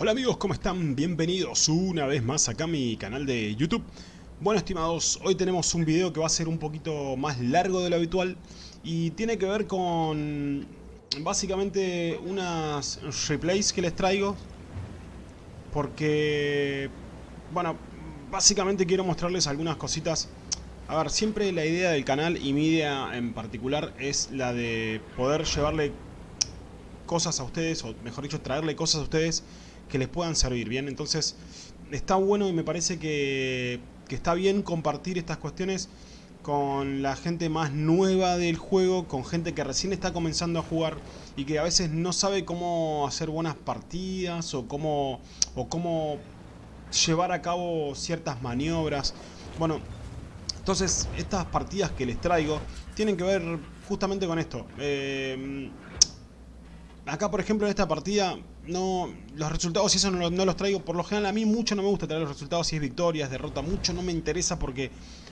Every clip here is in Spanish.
Hola amigos, ¿cómo están? Bienvenidos una vez más acá a mi canal de YouTube. Bueno estimados, hoy tenemos un video que va a ser un poquito más largo de lo habitual y tiene que ver con básicamente unas replays que les traigo porque, bueno, básicamente quiero mostrarles algunas cositas a ver, siempre la idea del canal y mi idea en particular es la de poder llevarle cosas a ustedes, o mejor dicho, traerle cosas a ustedes que les puedan servir, ¿bien? Entonces, está bueno y me parece que, que está bien compartir estas cuestiones con la gente más nueva del juego, con gente que recién está comenzando a jugar y que a veces no sabe cómo hacer buenas partidas o cómo, o cómo llevar a cabo ciertas maniobras. Bueno, entonces, estas partidas que les traigo tienen que ver justamente con esto. Eh, acá, por ejemplo, en esta partida, no los resultados y eso no, los traigo. Por lo general, a mí mucho no me gusta traer los resultados si es victoria, derrota. Mucho no me interesa porque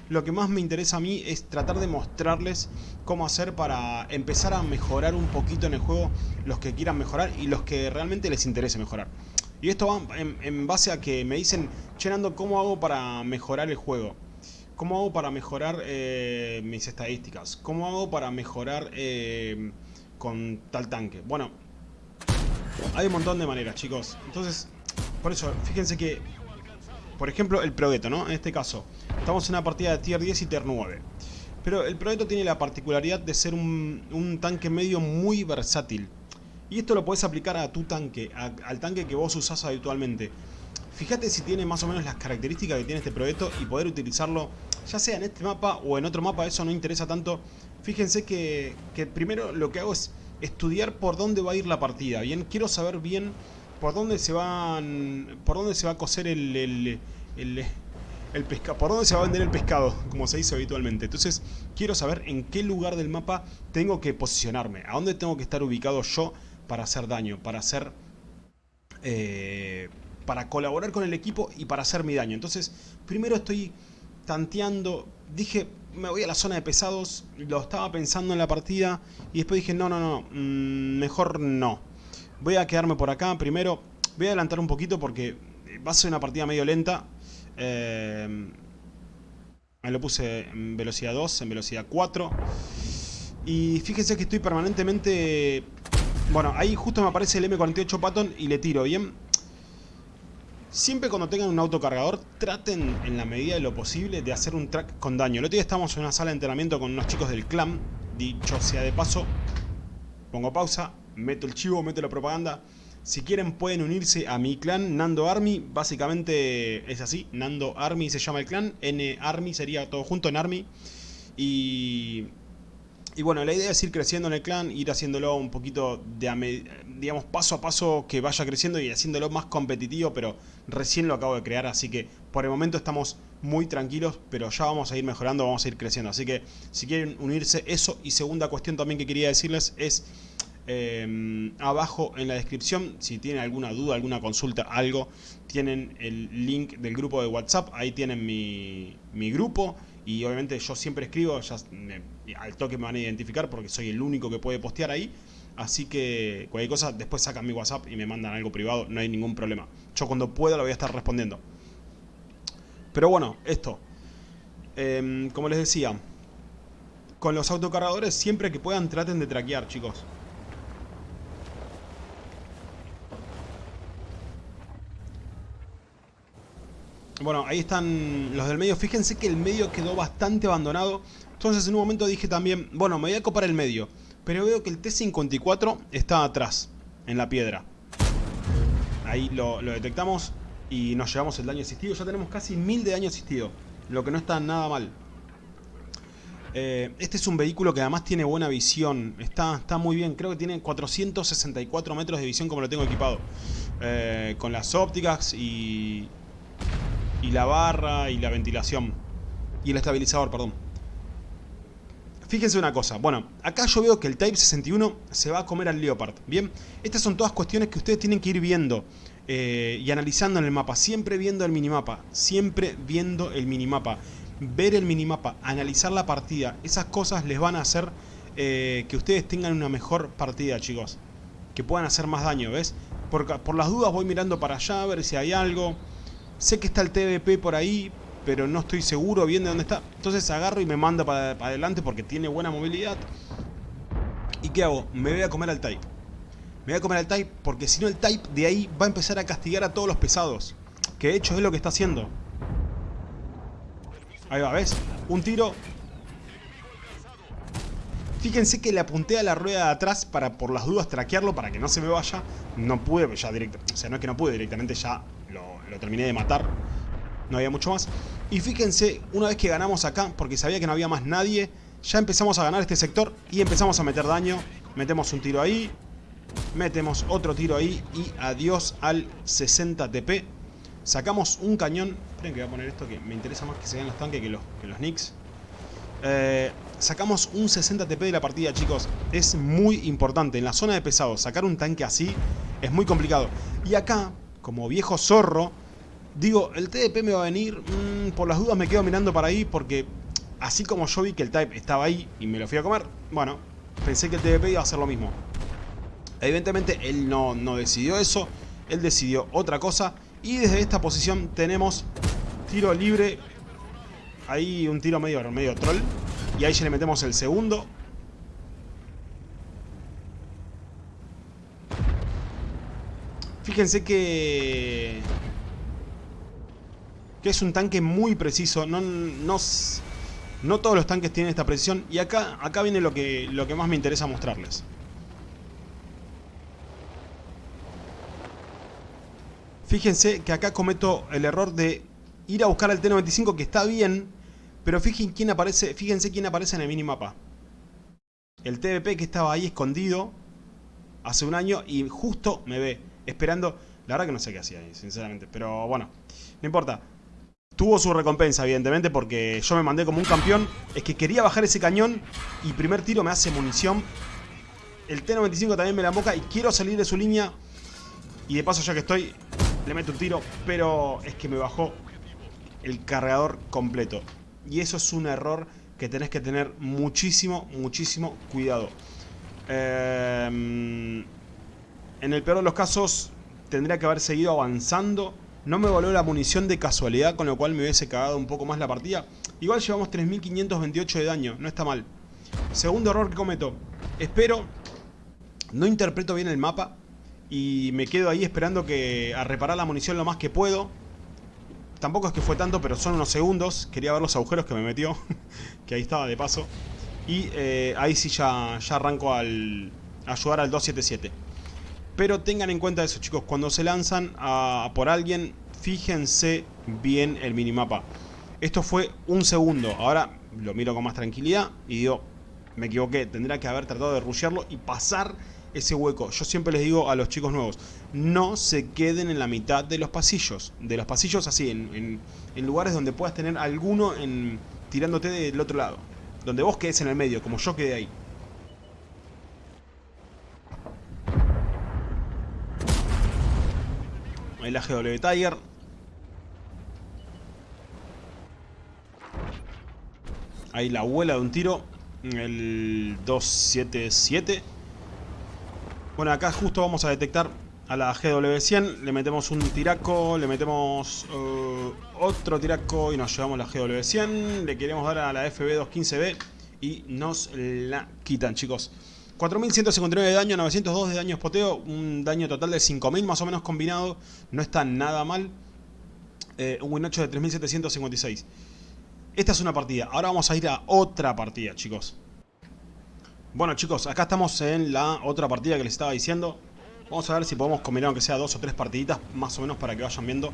lo que más me interesa a mí es tratar de mostrarles cómo hacer para empezar a mejorar un poquito en el juego los que quieran mejorar y los que realmente les interese mejorar. Y esto va en, base a que me dicen, llenando ¿cómo hago para mejorar el juego? ¿Cómo hago para mejorar eh, mis estadísticas? ¿Cómo hago para mejorar eh, con tal tanque? Bueno, hay un montón de maneras, chicos. Entonces, por eso, fíjense que, por ejemplo, el Progetto, ¿no? En este caso, estamos en una partida de tier 10 y tier 9. Pero el Progetto tiene la particularidad de ser un, tanque medio muy versátil. Y esto lo puedes aplicar a tu tanque, al tanque que vos usás habitualmente. Fíjate si tiene más o menos las características que tiene este proyecto y poder utilizarlo ya sea en este mapa o en otro mapa, eso no interesa tanto. Fíjense que, primero lo que hago es estudiar por dónde va a ir la partida, ¿bien? Quiero saber bien por dónde se van por dónde se va a coser el, el, el, pescado, por dónde se va a vender el pescado, como se dice habitualmente. Entonces, quiero saber en qué lugar del mapa tengo que posicionarme, a dónde tengo que estar ubicado yo para hacer daño, para hacer... Eh, para colaborar con el equipo y para hacer mi daño. Entonces, primero estoy tanteando, dije, me voy a la zona de pesados, lo estaba pensando en la partida y después dije, no, no, no, mm, mejor no. Voy a quedarme por acá primero, voy a adelantar un poquito porque va a ser una partida medio lenta. Eh, me lo puse en velocidad 2, en velocidad 4. Y fíjense que estoy permanentemente... Bueno, ahí justo me aparece el M48 Patton y le tiro, ¿bien? Siempre cuando tengan un autocargador, traten en la medida de lo posible de hacer un track con daño. El otro día estábamos en una sala de entrenamiento con unos chicos del clan. Dicho sea de paso, pongo pausa, meto el chivo, meto la propaganda. Si quieren pueden unirse a mi clan Nando Army. Básicamente es así, Nando Army se llama el clan. N Army sería todo junto en Army. Y y bueno, la idea es ir creciendo en el clan, ir haciéndolo un poquito de, digamos, paso a paso que vaya creciendo y haciéndolo más competitivo, pero recién lo acabo de crear, así que por el momento estamos muy tranquilos, pero ya vamos a ir mejorando, vamos a ir creciendo. Así que si quieren unirse, eso. Y segunda cuestión también que quería decirles es... Em, abajo en la descripción, si tienen alguna duda, alguna consulta, algo, tienen el link del grupo de WhatsApp, ahí tienen mi, mi grupo y obviamente yo siempre escribo, ya al toque me van a identificar porque soy el único que puede postear ahí. Así que cualquier cosa, después sacan mi WhatsApp y me mandan algo privado, no hay ningún problema. Yo cuando pueda lo voy a estar respondiendo. Pero bueno, esto. Em, como les decía, con los autocargadores siempre que puedan traten de traquear, chicos. Bueno, ahí están los del medio. Fíjense que el medio quedó bastante abandonado. Entonces en un momento dije también, bueno, me voy a copar el medio. Pero veo que el T-54 está atrás, en la piedra. Ahí lo, detectamos y nos llevamos el daño asistido. Ya tenemos casi 1000 de daño asistido, lo que no está nada mal. Eh, este es un vehículo que además tiene buena visión. Está, está muy bien. Creo que tiene 464 metros de visión como lo tengo equipado. Eh, con las ópticas y, y la barra y la ventilación. Y el estabilizador, perdón. Fíjense una cosa, bueno, acá yo veo que el Type 61 se va a comer al Leopard, ¿bien? Estas son todas cuestiones que ustedes tienen que ir viendo eh, y analizando en el mapa, siempre viendo el minimapa, siempre viendo el minimapa, ver el minimapa, analizar la partida, esas cosas les van a hacer eh, que ustedes tengan una mejor partida, chicos, que puedan hacer más daño, ¿ves? Por, por las dudas voy mirando para allá a ver si hay algo. Sé que está el TVP por ahí, pero no estoy seguro bien de dónde está. Entonces agarro y me manda para, adelante porque tiene buena movilidad. ¿Y qué hago? Me voy a comer al Type. Me voy a comer al Type porque si no el Type de ahí va a empezar a castigar a todos los pesados. Que de hecho es lo que está haciendo. Ahí va, ¿ves? Un tiro. Fíjense que le apunté a la rueda de atrás para por las dudas traquearlo para que no se me vaya. No pude ya directamente. O sea, no es que no pude directamente, ya lo, terminé de matar. No había mucho más. Y fíjense, una vez que ganamos acá, porque sabía que no había más nadie, ya empezamos a ganar este sector y empezamos a meter daño. Metemos un tiro ahí, metemos otro tiro ahí y adiós al 60 TP. Sacamos un cañón. Esperen que voy a poner esto que me interesa más que se vean los tanques que los, que los nicks. Eh, sacamos un 60 TP de la partida, chicos. Es muy importante. En la zona de pesados, sacar un tanque así es muy complicado. Y acá, como viejo zorro, digo, el TDP me va a venir. Mm, por las dudas me quedo mirando para ahí porque así como yo vi que el type estaba ahí y me lo fui a comer, bueno, pensé que el TDP iba a hacer lo mismo. Evidentemente él no, no decidió eso, él decidió otra cosa y desde esta posición tenemos tiro libre, ahí un tiro medio, medio troll y ahí ya le metemos el segundo. Fíjense que... Que es un tanque muy preciso. No, no, no todos los tanques tienen esta precisión. Y acá, acá viene lo que, lo que más me interesa mostrarles. Fíjense que acá cometo el error de ir a buscar al T-95 que está bien, pero fíjense quién aparece, fíjense quién aparece en el minimapa. El TVP que estaba ahí escondido hace un año y justo me ve esperando. La verdad que no sé qué hacía ahí, sinceramente, pero bueno, no importa. Tuvo su recompensa, evidentemente, porque yo me mandé como un campeón. Es que quería bajar ese cañón y primer tiro me hace munición. El T-95 también me la boca y quiero salir de su línea. Y de paso, ya que estoy, le meto un tiro. Pero es que me bajó el cargador completo. Y eso es un error que tenés que tener muchísimo, muchísimo cuidado. Eh, en el peor de los casos, tendría que haber seguido avanzando no me voló la munición de casualidad, con lo cual me hubiese cagado un poco más la partida. Igual llevamos 3528 de daño, no está mal. Segundo error que cometo. Espero, no interpreto bien el mapa y me quedo ahí esperando que a reparar la munición lo más que puedo. Tampoco es que fue tanto, pero son unos segundos. Quería ver los agujeros que me metió, que ahí estaba de paso. Y eh, ahí sí ya, ya arranco al, ayudar al 277. Pero tengan en cuenta eso chicos, cuando se lanzan por alguien, fíjense bien el minimapa. Esto fue un segundo, ahora lo miro con más tranquilidad y digo, me equivoqué, tendría que haber tratado de rushearlo y pasar ese hueco. Yo siempre les digo a los chicos nuevos, no se queden en la mitad de los pasillos. De los pasillos así, en, lugares donde puedas tener alguno en, tirándote del otro lado. Donde vos quedes en el medio, como yo quedé ahí. Ahí la GW Tiger. Ahí la abuela de un tiro. El 277. Bueno, acá justo vamos a detectar a la GW100. Le metemos un tiraco, le metemos uh, otro tiraco y nos llevamos la GW100. Le queremos dar a la FB215B y nos la quitan, chicos. 4.159 de daño, 902 de daño espoteo, un daño total de 5.000 más o menos combinado, no está nada mal. Eh, un win 8 de 3.756. Esta es una partida, ahora vamos a ir a otra partida, chicos. Bueno chicos, acá estamos en la otra partida que les estaba diciendo. Vamos a ver si podemos combinar aunque sea dos o tres partiditas, más o menos para que vayan viendo.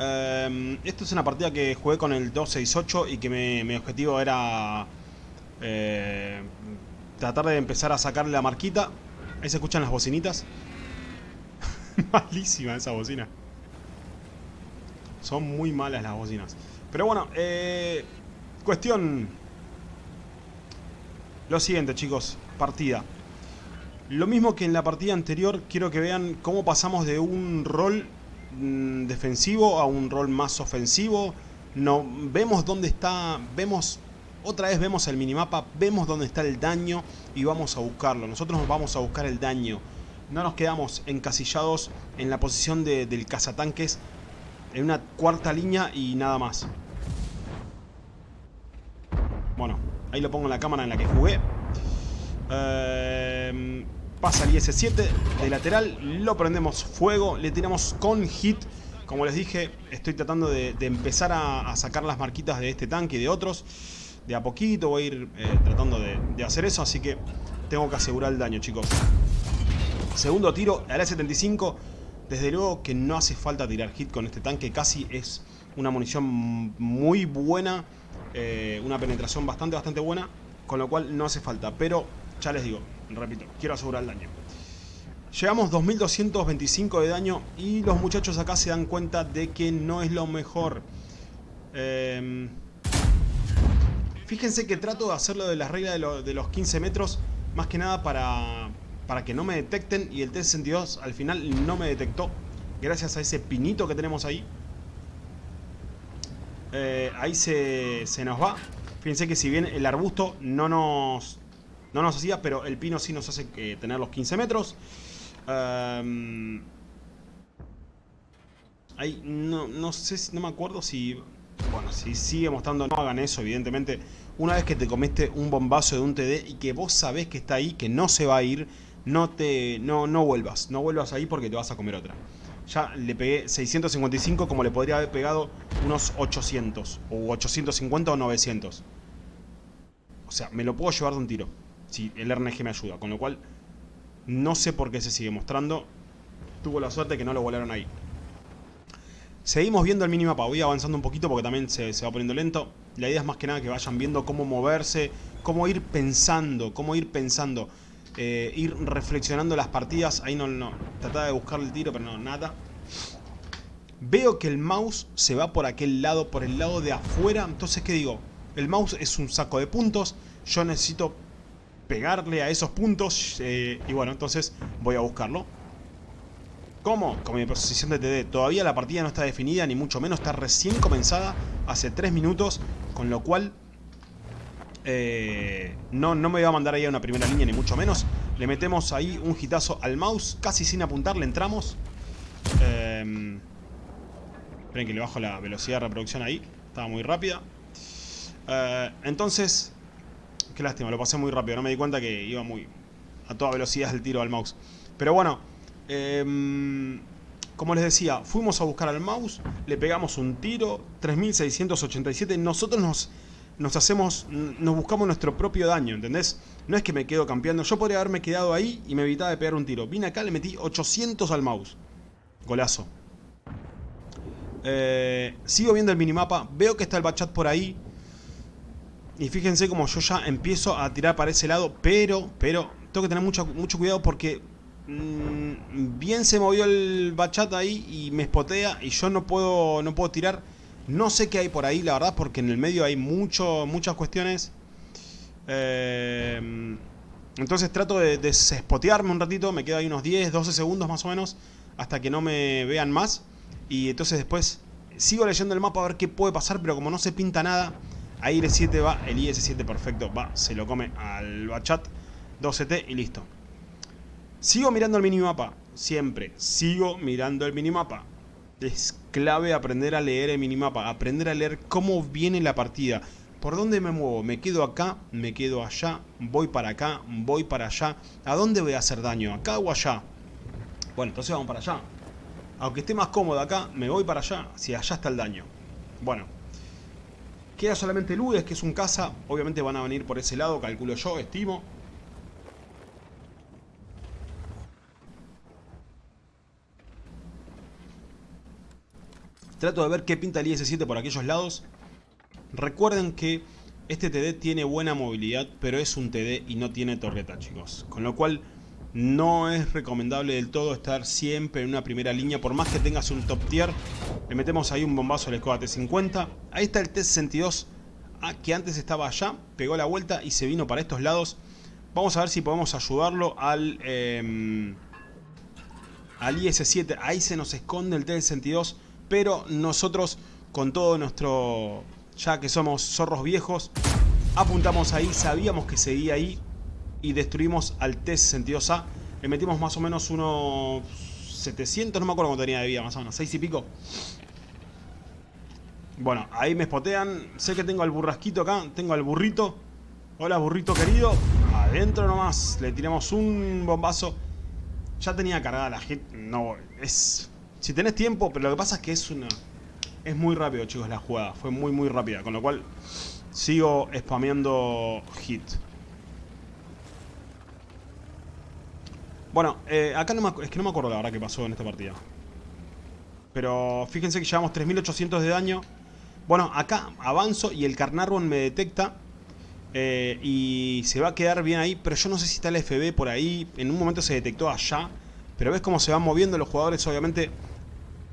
Eh, esta es una partida que jugué con el 268 y que mi objetivo era... Eh, tratar de empezar a sacarle la marquita. Ahí se escuchan las bocinitas. Malísima esa bocina. Son muy malas las bocinas. Pero bueno, eh, cuestión... Lo siguiente, chicos. Partida. Lo mismo que en la partida anterior, quiero que vean cómo pasamos de un rol mm, defensivo a un rol más ofensivo. No, vemos dónde está, vemos otra vez vemos el minimapa, vemos dónde está el daño y vamos a buscarlo. Nosotros vamos a buscar el daño. no nos quedamos encasillados en la posición del cazatanques en una cuarta línea y nada más. Bueno, ahí lo pongo en la cámara en la que jugué. Em, pasa el IS-7 de lateral, lo prendemos fuego, le tiramos con hit. Como les dije, estoy tratando de, empezar a, sacar las marquitas de este tanque y de otros. De a poquito voy a ir eh, tratando de, hacer eso, así que tengo que asegurar el daño, chicos. Segundo tiro, al A-75. Desde luego que no hace falta tirar hit con este tanque. Casi es una munición muy buena. Eh, una penetración bastante, bastante buena. Con lo cual no hace falta. Pero, ya les digo, repito, quiero asegurar el daño. Llegamos 2225 de daño y los muchachos acá se dan cuenta de que no es lo mejor. Em, fíjense que trato de hacerlo de la regla de, los 15 metros más que nada para, para que no me detecten y el T-62 al final no me detectó gracias a ese pinito que tenemos ahí. Eh, ahí se, nos va. Fíjense que si bien el arbusto no nos, no nos hacía, pero el pino sí nos hace tener los 15 metros. Em, ahí no, no sé, no me acuerdo si... Bueno, si sigue mostrando, no hagan eso, evidentemente. Una vez que te comiste un bombazo de un TD y que vos sabés que está ahí, que no se va a ir no te no, no vuelvas, no vuelvas ahí porque te vas a comer otra. Ya le pegué 655 como le podría haber pegado unos 800, o 850 o 900. O sea, me lo puedo llevar de un tiro, si el RNG me ayuda, con lo cual no sé por qué se sigue mostrando. Tuvo la suerte que no lo volaron ahí. Seguimos viendo el minimapa, voy avanzando un poquito porque también se, se va poniendo lento. La idea es más que nada que vayan viendo cómo moverse, cómo ir pensando, cómo ir pensando. Eh, ir reflexionando las partidas. Ahí no, no. Trataba de buscar el tiro, pero no, nada. Veo que el mouse se va por aquel lado, por el lado de afuera. Entonces, ¿qué digo? El mouse es un saco de puntos. Yo necesito pegarle a esos puntos. Eh, y bueno, entonces voy a buscarlo. ¿Cómo? Con mi posición de TD. Todavía la partida no está definida, ni mucho menos. Está recién comenzada, hace 3 minutos. Con lo cual eh, no, no me voy a mandar ahí a una primera línea, ni mucho menos. Le metemos ahí un hitazo al mouse, casi sin apuntar, le entramos. Eh, esperen que le bajo la velocidad de reproducción ahí. Estaba muy rápida. Eh, entonces, qué lástima, lo pasé muy rápido. No me di cuenta que iba muy a toda velocidad el tiro al mouse. Pero bueno, em, como les decía, fuimos a buscar al mouse, le pegamos un tiro, 3687. Nosotros nos hacemos, nos buscamos nuestro propio daño, ¿entendés? No es que me quedo campeando, yo podría haberme quedado ahí y me evitaba de pegar un tiro. Vine acá, le metí 800 al mouse. Golazo. Eh, sigo viendo el minimapa, veo que está el bachat por ahí. Y fíjense como yo ya empiezo a tirar para ese lado, pero, pero, tengo que tener mucho, mucho cuidado porque mm, bien se movió el bachat ahí y me espotea y yo no puedo, no puedo tirar no sé qué hay por ahí, la verdad, porque en el medio hay mucho, muchas cuestiones. Eh, entonces trato de desespotearme un ratito, me quedo ahí unos 10, 12 segundos más o menos, hasta que no me vean más. Y entonces después sigo leyendo el mapa a ver qué puede pasar, pero como no se pinta nada, ahí el 7 va, el IS-7 perfecto, va, se lo come al bachat 12T y listo. Sigo mirando el minimapa, siempre, sigo mirando el minimapa es clave aprender a leer el minimapa, aprender a leer cómo viene la partida. ¿Por dónde me muevo? ¿Me quedo acá? ¿Me quedo allá? ¿Voy para acá? ¿Voy para allá? ¿A dónde voy a hacer daño? ¿Acá o allá? Bueno, entonces vamos para allá. Aunque esté más cómodo acá, me voy para allá, si allá está el daño. Bueno. Queda solamente Ludes, que es un caza. Obviamente van a venir por ese lado, calculo yo, estimo. Trato de ver qué pinta el IS-7 por aquellos lados. Recuerden que este TD tiene buena movilidad, pero es un TD y no tiene torreta, chicos. Con lo cual no es recomendable del todo estar siempre en una primera línea. Por más que tengas un top tier, le metemos ahí un bombazo al Skoda T-50. Ahí está el T-62, ah, que antes estaba allá, pegó la vuelta y se vino para estos lados. Vamos a ver si podemos ayudarlo al, eh, al IS-7. Ahí se nos esconde el T-62 pero nosotros con todo nuestro, ya que somos zorros viejos, apuntamos ahí, sabíamos que seguía ahí y destruimos al T-62A. Le metimos más o menos unos 700, no me acuerdo cuánto tenía de vida, más o menos, 6 y pico. Bueno, ahí me spotean. Sé que tengo al burrasquito acá, tengo al burrito. Hola, burrito querido. Adentro nomás, le tiramos un bombazo. Ya tenía cargada la hit. No, es... Si tenés tiempo, pero lo que pasa es que es una... Es muy rápido, chicos, la jugada. Fue muy, muy rápida. Con lo cual, sigo spameando hit. Bueno, eh, acá no me, es que no me acuerdo la verdad que pasó en esta partida. Pero fíjense que llevamos 3800 de daño. Bueno, acá avanzo y el Carnarvon me detecta. Eh, y se va a quedar bien ahí. Pero yo no sé si está el FB por ahí. En un momento se detectó allá. Pero ves cómo se van moviendo los jugadores. Obviamente,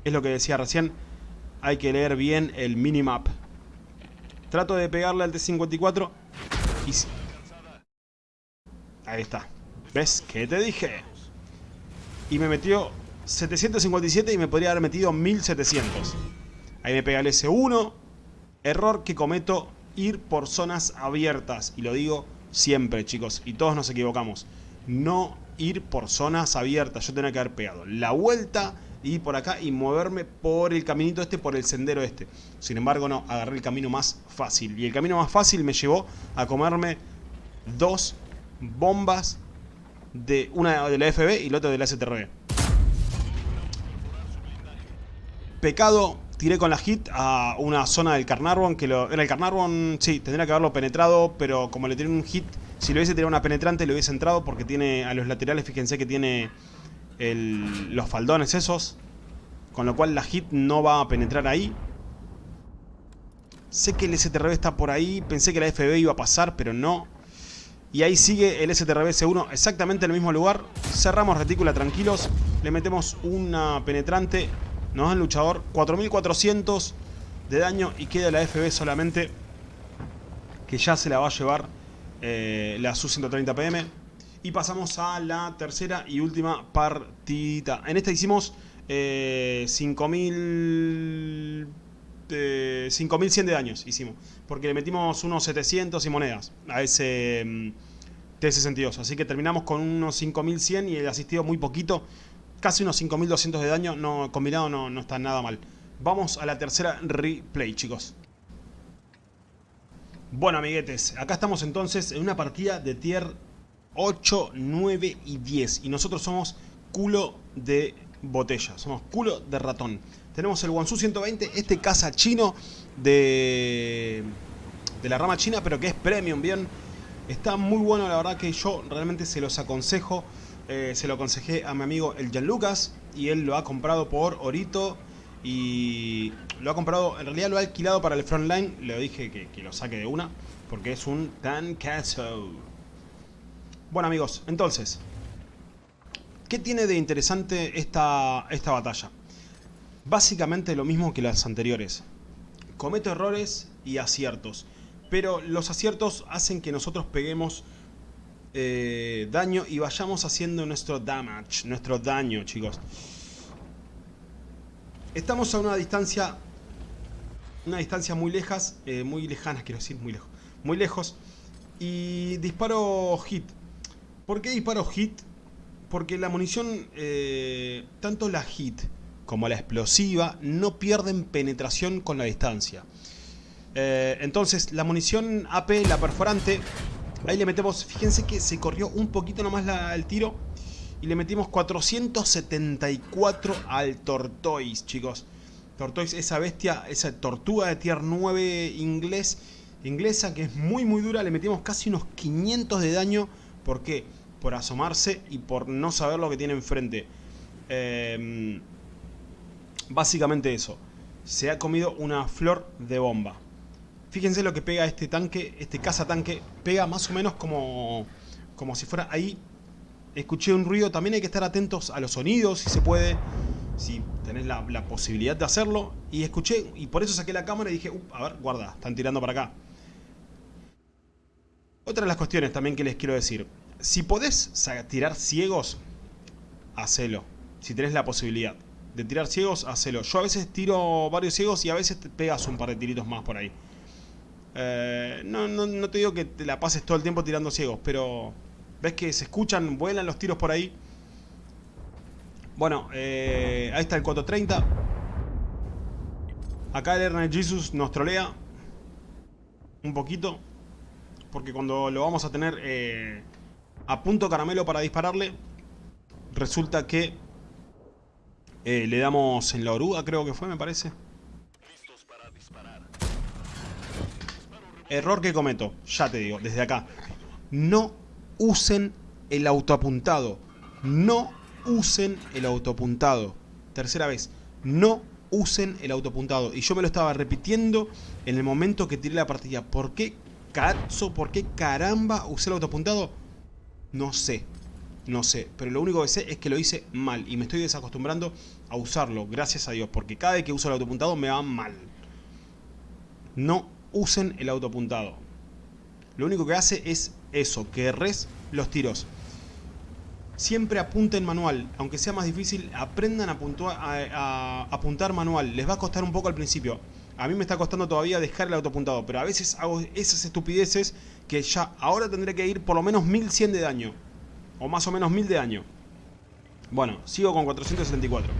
es lo que decía recién. Hay que leer bien el minimap. Trato de pegarle al T-54. Y... Ahí está. ¿Ves? ¿Qué te dije? Y me metió 757 y me podría haber metido 1700. Ahí me pega el S1. Error que cometo, ir por zonas abiertas. Y lo digo siempre, chicos. Y todos nos equivocamos. No ir por zonas abiertas. Yo tenía que haber pegado la vuelta y por acá y moverme por el caminito este, por el sendero este. Sin embargo, no, agarré el camino más fácil. Y el camino más fácil me llevó a comerme dos bombas de una de la FB y la otra de la STRB. Pecado, tiré con la hit a una zona del Carnarvon, que lo, era el Carnarvon, sí, tendría que haberlo penetrado, pero como le tiré un hit, si lo hubiese tirado una penetrante, le hubiese entrado porque tiene a los laterales, fíjense que tiene los faldones esos, con lo cual la hit no va a penetrar ahí. Sé que el STRB está por ahí, pensé que la FB iba a pasar, pero no. Y ahí sigue el STRB C1 exactamente en el mismo lugar. Cerramos retícula tranquilos. Le metemos una penetrante. Nos dan luchador. 4400 de daño. Y queda la FB solamente. Que ya se la va a llevar eh, la Su-130 PM. Y pasamos a la tercera y última partida. En esta hicimos eh, 5000... 5100 de daños hicimos. Porque le metimos unos 700 y monedas a ese mm, T62. Así que terminamos con unos 5100 y el asistido muy poquito. Casi unos 5200 de daño. No, combinado no, no está nada mal. Vamos a la tercera replay, chicos. Bueno, amiguetes. Acá estamos entonces en una partida de tier 8, 9 y 10. Y nosotros somos culo de botella. Somos culo de ratón. Tenemos el Wansu 120, este caza chino de, de la rama china, pero que es premium, bien. Está muy bueno, la verdad que yo realmente se los aconsejo. Eh, se lo aconsejé a mi amigo el Lucas y él lo ha comprado por Orito y lo ha comprado, en realidad lo ha alquilado para el frontline. Le dije que, que lo saque de una porque es un tancazo. Bueno amigos, entonces, ¿qué tiene de interesante esta, esta batalla? Básicamente lo mismo que las anteriores. Cometo errores y aciertos. Pero los aciertos hacen que nosotros peguemos eh, daño y vayamos haciendo nuestro damage, nuestro daño, chicos. Estamos a una distancia, una distancia muy lejas, eh, muy lejana, quiero decir, muy lejos, muy lejos. Y disparo hit. ¿Por qué disparo hit? Porque la munición, eh, tanto la hit como la explosiva, no pierden penetración con la distancia. Eh, entonces, la munición AP, la perforante, ahí le metemos, fíjense que se corrió un poquito nomás el tiro. Y le metimos 474 al Tortoise, chicos. Tortoise, esa bestia, esa tortuga de tier 9 inglés, inglesa que es muy muy dura. Le metimos casi unos 500 de daño. ¿Por qué? Por asomarse y por no saber lo que tiene enfrente. Eh, Básicamente eso. Se ha comido una flor de bomba. Fíjense lo que pega este tanque, este cazatanque. Pega más o menos como, como si fuera ahí. Escuché un ruido. También hay que estar atentos a los sonidos, si se puede. Si tenés la, posibilidad de hacerlo. Y escuché, y por eso saqué la cámara y dije, a ver, guarda, están tirando para acá. Otra de las cuestiones también que les quiero decir. Si podés tirar ciegos, hacelo. Si tenés la posibilidad de tirar ciegos, hacelo. Yo a veces tiro varios ciegos y a veces te pegas un par de tiritos más por ahí. Eh, no, no, no, te digo que te la pases todo el tiempo tirando ciegos, pero ves que se escuchan, vuelan los tiros por ahí. Bueno, eh, ahí está el 430. Acá el Ernest Jesus nos trolea. Un poquito. Porque cuando lo vamos a tener eh, a punto caramelo para dispararle, resulta que eh, le damos en la oruga, creo que fue, me parece. Error que cometo, ya te digo, desde acá. No usen el autoapuntado. No usen el autoapuntado. Tercera vez, no usen el autoapuntado. Y yo me lo estaba repitiendo en el momento que tiré la partida. ¿Por qué cazo? ¿Por qué caramba usé el autoapuntado? No sé. No sé. Pero lo único que sé es que lo hice mal. Y me estoy desacostumbrando a usarlo. Gracias a Dios. Porque cada vez que uso el autoapuntado me va mal. No usen el autoapuntado. Lo único que hace es eso. Que res los tiros. Siempre apunten manual, aunque sea más difícil, aprendan a, apuntar manual. Les va a costar un poco al principio. A mí me está costando todavía dejar el autoapuntado, pero a veces hago esas estupideces que ya ahora tendré que ir por lo menos 1100 de daño. O más o menos 1000 de daño. Bueno, sigo con 474.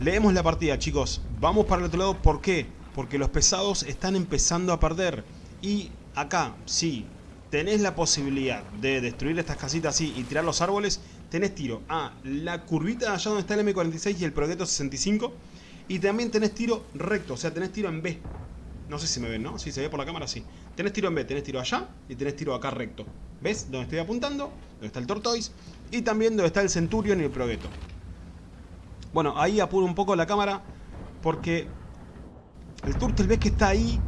Leemos la partida, chicos. Vamos para el otro lado. ¿Por qué? Porque los pesados están empezando a perder. Y acá, sí, tenés la posibilidad de destruir estas casitas así y tirar los árboles, tenés tiro a la curvita allá donde está el M46 y el Progetto 65 y también tenés tiro recto, o sea, tenés tiro en B. No sé si me ven, ¿no? Si se ve por la cámara, sí. Tenés tiro en B, tenés tiro allá y tenés tiro acá recto. ¿Ves? Donde estoy apuntando, donde está el Tortoise y también donde está el Centurion y el Progetto. Bueno, ahí apuro un poco la cámara porque el Turtle ves que está ahí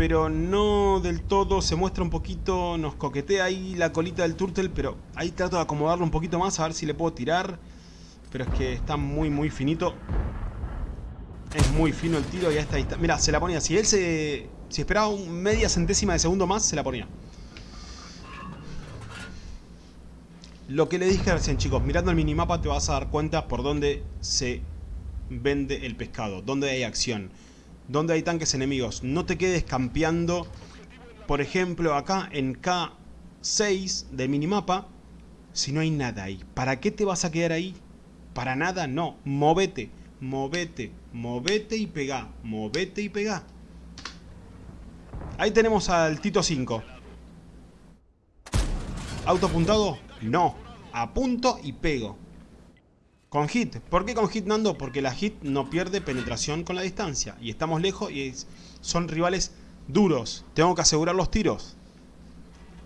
pero no del todo, se muestra un poquito, nos coquetea ahí la colita del turtle, pero ahí trato de acomodarlo un poquito más, a ver si le puedo tirar, pero es que está muy muy finito, es muy fino el tiro y está, ahí está. mira, se la ponía, si él se, si esperaba un media centésima de segundo más, se la ponía. Lo que le dije recién chicos, mirando el minimapa te vas a dar cuenta por dónde se vende el pescado, dónde hay acción donde hay tanques enemigos. No te quedes campeando, por ejemplo, acá en K6 del minimapa, si no hay nada ahí. ¿Para qué te vas a quedar ahí? Para nada, no. Movete, movete, movete y pegá. Movete y pegá. Ahí tenemos al Tito 5. ¿Auto apuntado? No. Apunto y pego. Con hit. ¿Por qué con hit, Nando? Porque la hit no pierde penetración con la distancia. Y estamos lejos y son rivales duros. Tengo que asegurar los tiros.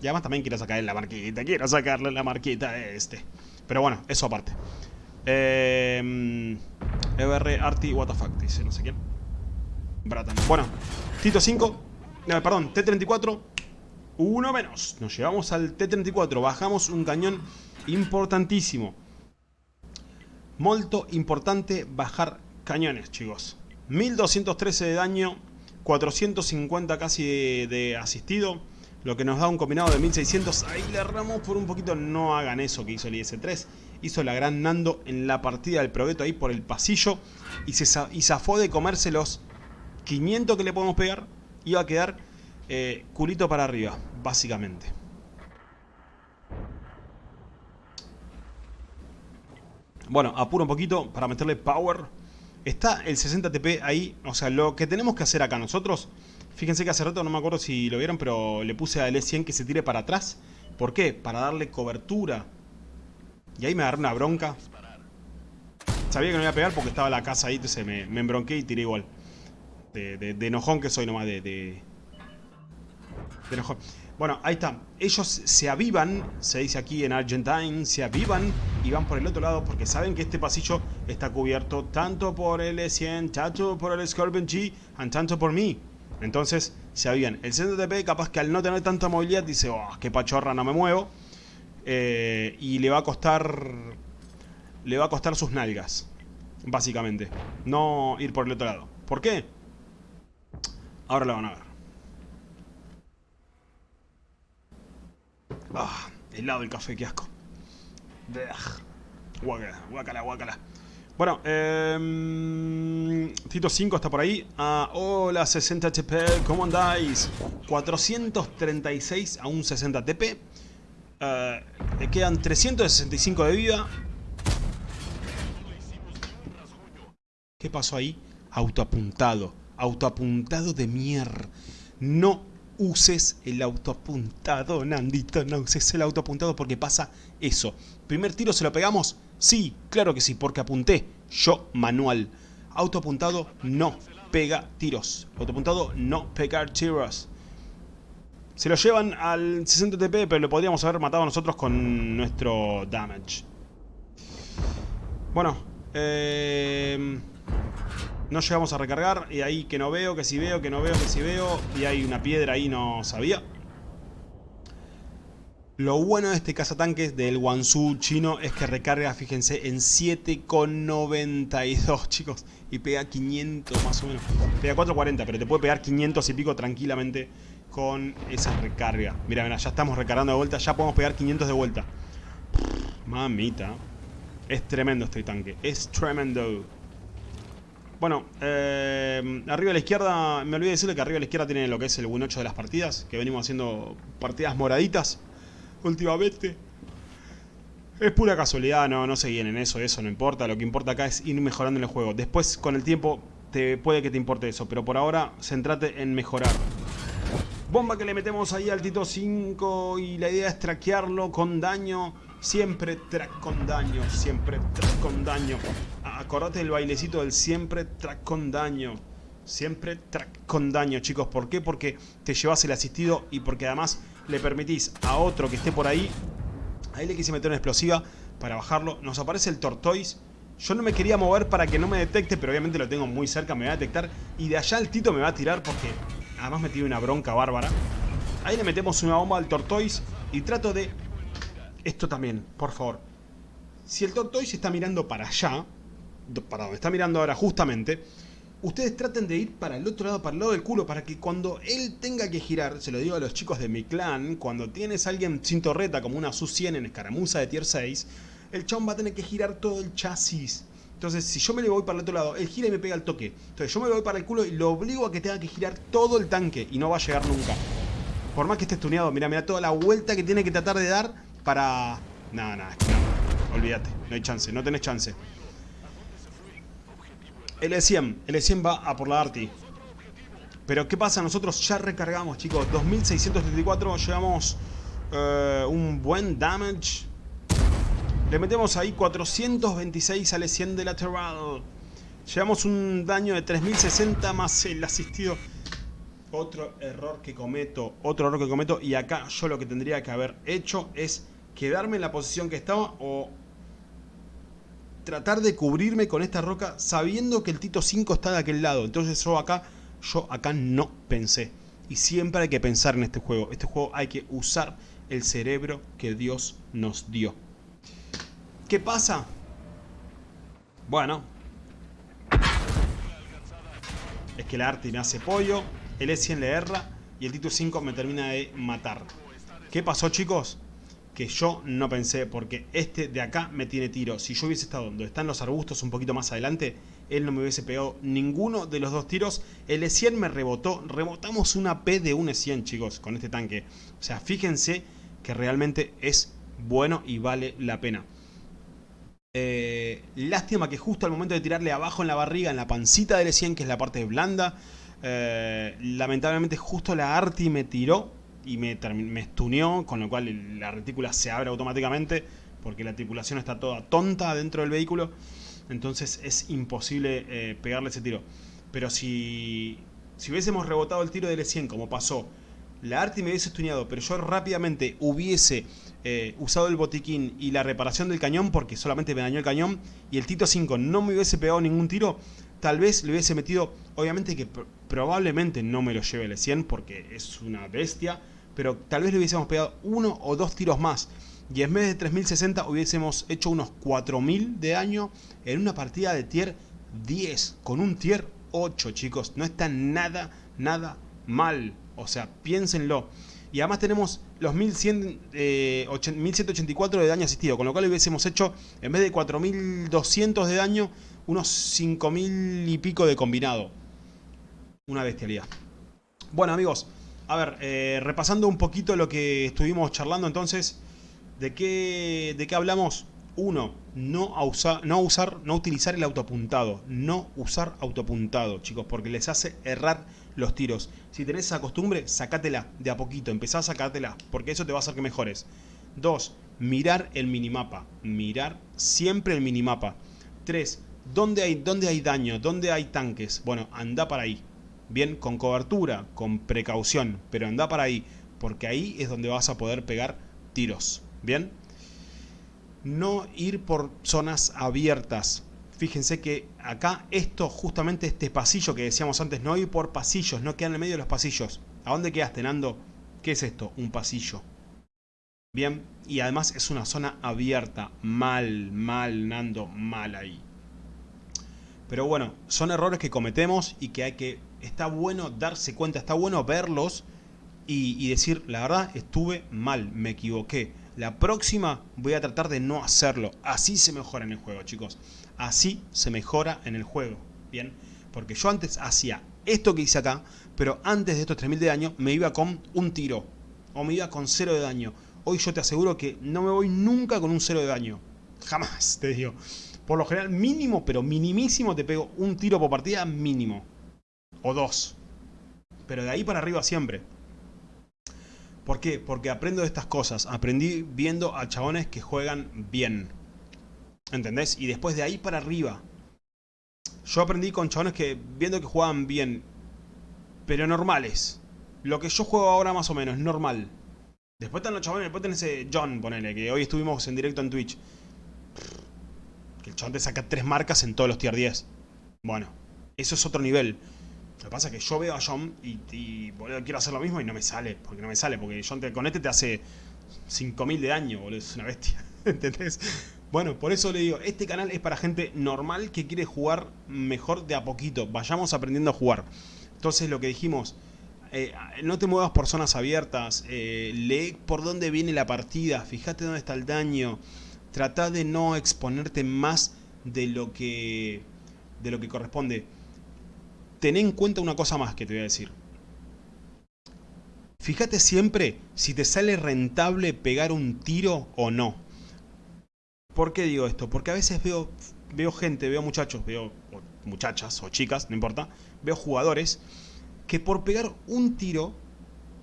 Y además también quiero sacarle la marquita. Quiero sacarle la marquita a este. Pero bueno, eso aparte. Eh, EBR Arti WTF dice no sé quién. Bratan. Bueno, Tito 5. No, perdón, T34. Uno menos. Nos llevamos al T34. Bajamos un cañón importantísimo. Molto importante bajar cañones, chicos. 1213 de daño, 450 casi de, asistido, lo que nos da un combinado de 1600. Ahí le erramos por un poquito, no hagan eso que hizo el IS-3. Hizo la gran Nando en la partida del Progetto ahí por el pasillo y, se, zafó de comerse los 500 que le podemos pegar. Iba a quedar eh, culito para arriba, básicamente. Bueno, apuro un poquito para meterle power. Está el 60 TP ahí. O sea, lo que tenemos que hacer acá nosotros... Fíjense que hace rato, no me acuerdo si lo vieron, pero le puse al E100 que se tire para atrás. ¿Por qué? Para darle cobertura. Y ahí me agarré una bronca. Sabía que no iba a pegar porque estaba la casa ahí, entonces me, me embronqué y tiré igual. De, de, enojón que soy nomás, de, de, de enojón. Bueno, ahí está. Ellos se avivan, se dice aquí en Argentine, se avivan y van por el otro lado porque saben que este pasillo está cubierto tanto por el E100, tanto por el Scorpion G, y tanto por mí. Entonces se avivan. El centro TP capaz que al no tener tanta movilidad dice, oh, qué pachorra, no me muevo. Eh, y le va a costar... Le va a costar sus nalgas, básicamente. No ir por el otro lado. ¿Por qué? Ahora lo van a ver. Ah, helado el café, qué asco. Guácala, guácala, guácala. Bueno, eh, Tito 5 está por ahí. Ah, hola, 60 HP, ¿cómo andáis? 436 a un 60 TP. Eh, le quedan 365 de vida. ¿Qué pasó ahí? Autoapuntado. Autoapuntado de mierda. No uses el autoapuntado, Nandito. No uses el autoapuntado porque pasa eso. ¿Primer tiro se lo pegamos? Sí, claro que sí, porque apunté. Yo, manual. Autoapuntado no pega tiros. Autoapuntado no pegar tiros. Se lo llevan al 60 TP, pero lo podríamos haber matado nosotros con nuestro damage. Bueno, eh, no llegamos a recargar y ahí que no veo, que si veo, que no veo, que si veo y hay una piedra ahí, no sabía. Lo bueno de este cazatanques del Wansu chino es que recarga, fíjense, en 7,92 chicos y pega 500 más o menos. Pega 440, pero te puede pegar 500 y pico tranquilamente con esa recarga. Mira, mira, ya estamos recargando de vuelta, ya podemos pegar 500 de vuelta. Mamita. Es tremendo este tanque, es tremendo. Bueno, eh, arriba a la izquierda, me olvidé decirle que arriba a la izquierda tiene lo que es el win 8 de las partidas, que venimos haciendo partidas moraditas últimamente. Es pura casualidad, no, no se en eso, eso no importa. Lo que importa acá es ir mejorando el juego. Después, con el tiempo, te puede que te importe eso, pero por ahora, centrate en mejorar. Bomba que le metemos ahí al Tito 5 y la idea es traquearlo con daño. Siempre track con daño, siempre track con daño. Acordate del bailecito del siempre track con daño. Siempre track con daño, chicos. ¿Por qué? Porque te llevas el asistido y porque además le permitís a otro que esté por ahí. Ahí le quise meter una explosiva para bajarlo. Nos aparece el Tortoise. Yo no me quería mover para que no me detecte, pero obviamente lo tengo muy cerca, me va a detectar. Y de allá el Tito me va a tirar porque Además me tiene una bronca bárbara. Ahí le metemos una bomba al Tortoise y trato de... Esto también, por favor. Si el Tortoise está mirando para allá, para donde está mirando ahora justamente, ustedes traten de ir para el otro lado, para el lado del culo, para que cuando él tenga que girar, se lo digo a los chicos de mi clan, cuando tienes a alguien sin torreta como una Su-100 en escaramuza de tier 6, el chabón va a tener que girar todo el chasis. Entonces, si yo me le voy para el otro lado, él gira y me pega el toque. Entonces, yo me voy para el culo y lo obligo a que tenga que girar todo el tanque y no va a llegar nunca. Por más que esté estuneado, mira, mira toda la vuelta que tiene que tratar de dar para... Nada, nada. Olvídate, no hay chance, no tenés chance. L100, L100 va a por la Arti. Pero ¿qué pasa? Nosotros ya recargamos, chicos. 2634, llevamos eh, un buen damage. Le metemos ahí 426 al 100 de lateral. Llevamos un daño de 3060 más el asistido. Otro error que cometo, otro error que cometo. Y acá yo lo que tendría que haber hecho es quedarme en la posición que estaba o tratar de cubrirme con esta roca sabiendo que el Tito 5 está de aquel lado. Entonces yo acá, yo acá no pensé. Y siempre hay que pensar en este juego. Este juego hay que usar el cerebro que Dios nos dio. ¿Qué pasa? Bueno. Es que la Arti me hace pollo, el E100 le erra y el Tito 5 me termina de matar. ¿Qué pasó chicos? Que yo no pensé, porque este de acá me tiene tiro. Si yo hubiese estado donde están los arbustos un poquito más adelante, él no me hubiese pegado ninguno de los dos tiros. El E100 me rebotó. Rebotamos una P de un E100 chicos con este tanque. O sea, fíjense que realmente es bueno y vale la pena. Eh, lástima que justo al momento de tirarle abajo en la barriga, en la pancita del E100, que es la parte blanda, eh, lamentablemente justo la Arti me tiró y me, me estuneó, con lo cual la retícula se abre automáticamente, porque la tripulación está toda tonta dentro del vehículo, entonces es imposible eh, pegarle ese tiro. Pero si, si hubiésemos rebotado el tiro del E100 como pasó, la Arti me hubiese estuneado, pero yo rápidamente hubiese eh, usado el botiquín y la reparación del cañón, porque solamente me dañó el cañón, y el Tito 5 no me hubiese pegado ningún tiro, tal vez le hubiese metido, obviamente que probablemente no me lo lleve el 100 porque es una bestia, pero tal vez le hubiésemos pegado uno o dos tiros más. Y en vez de 3060 hubiésemos hecho unos 4000 de daño en una partida de tier 10, con un tier 8 chicos, no está nada, nada mal. O sea, piénsenlo. Y además tenemos los 1100, 1184 eh, de daño asistido, con lo cual hubiésemos hecho, en vez de 4200 de daño, unos 5000 y pico de combinado. Una bestialidad. Bueno amigos, a ver, eh, repasando un poquito lo que estuvimos charlando entonces, ¿de qué, ¿de qué hablamos? Uno, no, no usar, no utilizar el autoapuntado. No usar autoapuntado, chicos, porque les hace errar los tiros. Si tenés esa costumbre, sacátela de a poquito, empezá a sacártela, porque eso te va a hacer que mejores. Dos, mirar el minimapa. Mirar siempre el minimapa. Tres, ¿dónde hay, dónde hay daño? ¿Dónde hay tanques? Bueno, anda para ahí. Bien, con cobertura, con precaución, pero anda para ahí, porque ahí es donde vas a poder pegar tiros. Bien, no ir por zonas abiertas. Fíjense que acá esto, justamente este pasillo que decíamos antes, no ir por pasillos, no quedar en el medio de los pasillos. ¿A dónde quedaste, Nando? ¿Qué es esto? Un pasillo. Bien, y además es una zona abierta. Mal, mal, Nando, mal ahí. Pero bueno, son errores que cometemos y que hay que... Está bueno darse cuenta, está bueno verlos y, decir, la verdad, estuve mal, me equivoqué. La próxima voy a tratar de no hacerlo. Así se mejora en el juego, chicos. Así se mejora en el juego. Bien, porque yo antes hacía esto que hice acá, pero antes de estos 3000 de daño me iba con un tiro. O me iba con cero de daño hoy yo te aseguro que no me voy nunca con un cero de daño. Jamás, te digo. Por lo general, mínimo, pero minimísimo, te pego un tiro por partida mínimo. O dos. Pero de ahí para arriba siempre. ¿Por qué? Porque aprendo de estas cosas. Aprendí viendo a chabones que juegan bien. ¿Entendés? Y después de ahí para arriba. Yo aprendí con chabones que viendo que juegan bien. Pero normales. Lo que yo juego ahora más o menos, normal. Después están los chavales, después tenés ese John, ponele, que hoy estuvimos en directo en Twitch. Que el chabón te saca tres marcas en todos los tier 10. Bueno, eso es otro nivel. Lo que pasa es que yo veo a John y, quiero hacer lo mismo y no me sale. Porque no me sale, porque John con este te hace 5000 de daño, boludo. Es una bestia. ¿Entendés? Bueno, por eso le digo, este canal es para gente normal que quiere jugar mejor de a poquito. Vayamos aprendiendo a jugar. Entonces lo que dijimos, eh, no te muevas por zonas abiertas, eh, lee por dónde viene la partida, fíjate dónde está el daño, trata de no exponerte más de lo que, de lo que corresponde. Ten en cuenta una cosa más que te voy a decir. Fíjate siempre si te sale rentable pegar un tiro o no. ¿Por qué digo esto? Porque a veces veo, veo gente, veo muchachos, veo muchachas o chicas, no importa, veo jugadores que por pegar un tiro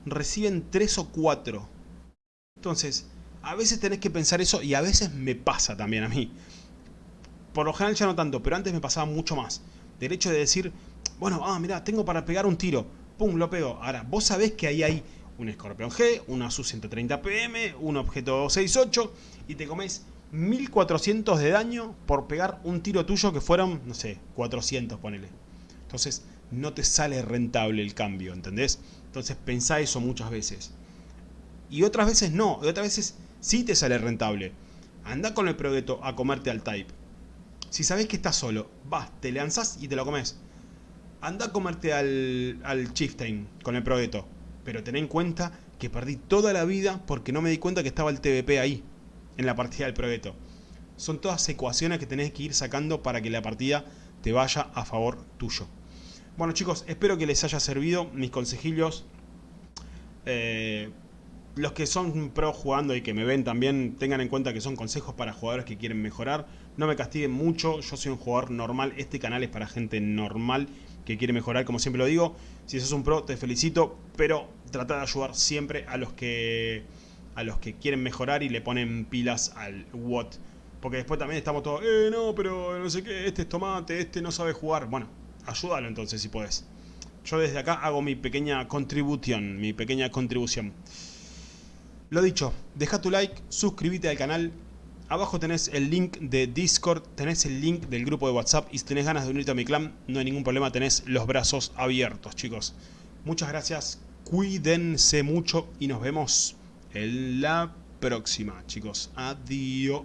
reciben tres o cuatro. Entonces, a veces tenés que pensar eso y a veces me pasa también a mí. Por lo general ya no tanto, pero antes me pasaba mucho más. Del hecho de decir, bueno, ah, mira, tengo para pegar un tiro. Pum, lo pego. Ahora, vos sabés que ahí hay un escorpión G, una SU-130 PM, un objeto 68 y te comes 1400 de daño por pegar un tiro tuyo que fueron, no sé, 400, ponele. Entonces, no te sale rentable el cambio, ¿entendés? Entonces pensá eso muchas veces. Y otras veces no, y otras veces sí te sale rentable. Anda con el proyecto a comerte al type. Si sabés que estás solo, vas, te lanzás y te lo comes. Anda a comerte al, al Chieftain con el proyecto. Pero ten en cuenta que perdí toda la vida porque no me di cuenta que estaba el TVP ahí, en la partida del proyecto. Son todas ecuaciones que tenés que ir sacando para que la partida te vaya a favor tuyo. Bueno chicos, espero que les haya servido mis consejillos. Eh, los que son pro jugando y que me ven también tengan en cuenta que son consejos para jugadores que quieren mejorar. No me castiguen mucho, yo soy un jugador normal. Este canal es para gente normal que quiere mejorar, como siempre lo digo. Si sos un pro, te felicito, pero trata de ayudar siempre a los que a los que quieren mejorar y le ponen pilas al what. Porque después también estamos todos, eh, no, pero no sé qué, este es tomate, este no sabe jugar. Bueno, ayúdalo entonces si puedes. Yo desde acá hago mi pequeña contribución, mi pequeña contribución. Lo dicho, deja tu like, suscríbete al canal. Abajo tenés el link de Discord, tenés el link del grupo de WhatsApp y si tenés ganas de unirte a mi clan, no hay ningún problema, tenés los brazos abiertos, chicos. Muchas gracias, cuídense mucho y nos vemos en la próxima, chicos. Adiós.